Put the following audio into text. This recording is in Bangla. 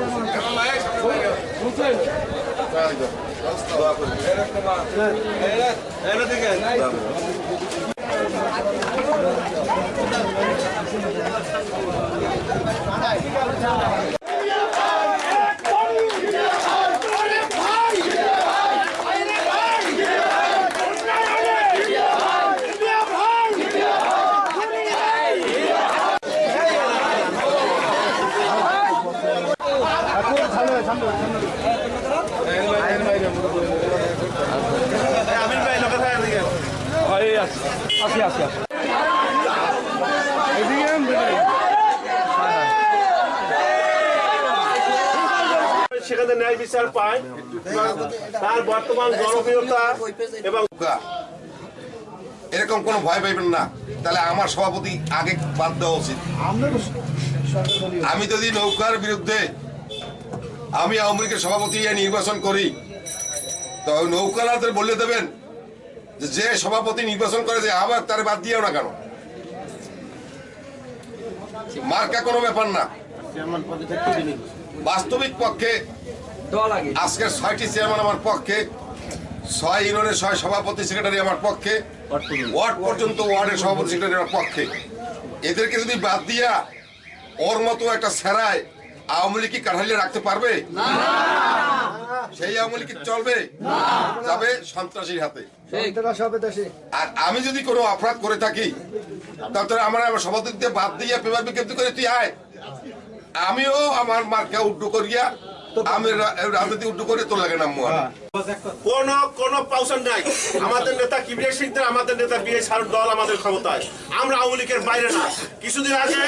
Come on, legs, everything else. That's the Hey, that, everything else. সেখানে ন্যায় বিচার পায়। তার বর্তমান জনপ্রিয়তা এবং এরকম কোনো ভয় পাইবেন না। তাহলে আমার সভাপতি আগে বাদ দেওয়া উচিত। আমি যদি নৌকার বিরুদ্ধে আমি আওয়ামী লীগের সভাপতি নির্বাচন করি। তো নৌকালাদের বলে দেবেন যে যে সভাপতি নির্বাচন করে যে আবার তার বাদ দিয়েও না কেন? মার্কা কোনো ব্যাপার না। বাস্তবিক পক্ষে আজকের ছয়টি চেয়ারম্যান আমার পক্ষে ছয় ইউনিয়নের ছয় সভাপতি সেক্রেটারি আমার পক্ষে ওয়ার্ড পর্যন্ত ওয়ার্ডের সভাপতি সেক্রেটারি আমার পক্ষে। এদেরকে যদি বাদ দিয়া ওর মতো একটা সেরায় আওয়ামী লীগ কি কাঠালিয়ে রাখতে পারবে? সেই আওয়ামী লীগ চলবে? যাবে সন্ত্রাসীর হাতে। আর আমি যদি কোনো অপরাধ করে থাকি তাহলে আমার আমার সভাপতি দিয়ে বাদ দিয়ে পেপার বিজ্ঞপ্তি করে তুই আয়। আমিও আমার মার্কা উড্ডু করিয়া আমি রাজনীতি উড্ডু করে তোর লাগে নাম কোন কোন পাউশন নাই। আমাদের নেতা কিবির সিংদের আমাদের নেতা বিএ সারুর দল আমাদের ক্ষমতায়। আমরা আওয়ামী লীগের বাইরে না। কিছুদিন আগে